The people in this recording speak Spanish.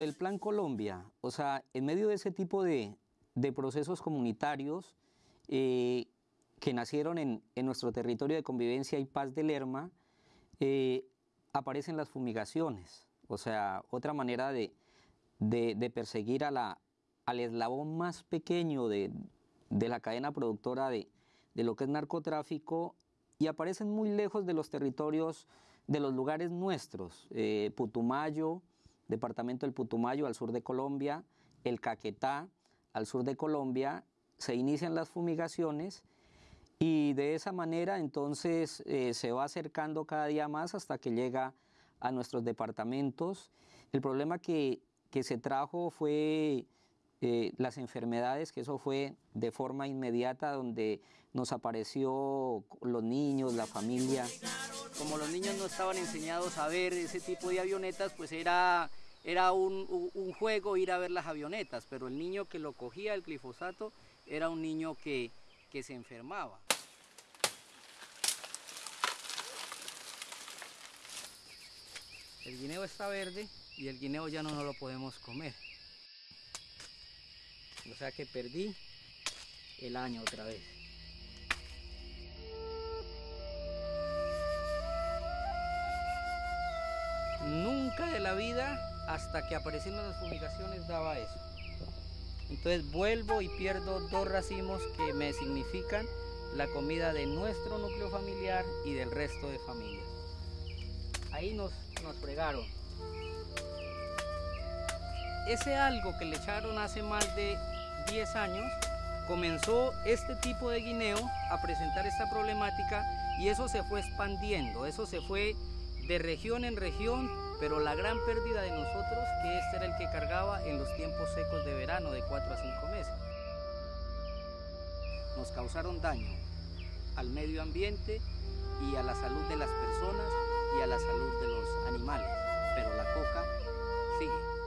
El Plan Colombia, o sea, en medio de ese tipo de, procesos comunitarios eh, que nacieron en, nuestro territorio de convivencia y paz de Lerma, eh, aparecen las fumigaciones, o sea, otra manera de, perseguir a la, al eslabón más pequeño de, la cadena productora de, lo que es narcotráfico y aparecen muy lejos de los territorios, de los lugares nuestros, eh, Putumayo, departamento del Putumayo al sur de Colombia, el Caquetá al sur de Colombia, se inician las fumigaciones y de esa manera entonces eh, se va acercando cada día más hasta que llega a nuestros departamentos. El problema que, se trajo fue eh, las enfermedades, que eso fue de forma inmediata, donde nos apareció los niños, la familia. Como los niños no estaban enseñados a ver ese tipo de avionetas, pues era, era un, juego ir a ver las avionetas, pero el niño que lo cogía el glifosato era un niño que, que se enfermaba. El guineo está verde y el guineo ya no nos lo podemos comer. O sea que perdí el año otra vez. Nunca de la vida, hasta que aparecieron las fumigaciones, daba eso. Entonces vuelvo y pierdo dos racimos que me significan la comida de nuestro núcleo familiar y del resto de familias. Ahí nos, nos fregaron. Ese algo que le echaron hace más de 10 años, comenzó este tipo de guineo a presentar esta problemática y eso se fue expandiendo, eso se fue de región en región, pero la gran pérdida de nosotros, que este era el que cargaba en los tiempos secos de verano de 4 a 5 meses. Nos causaron daño al medio ambiente y a la salud de las personas y a la salud de los animales, pero la coca sigue.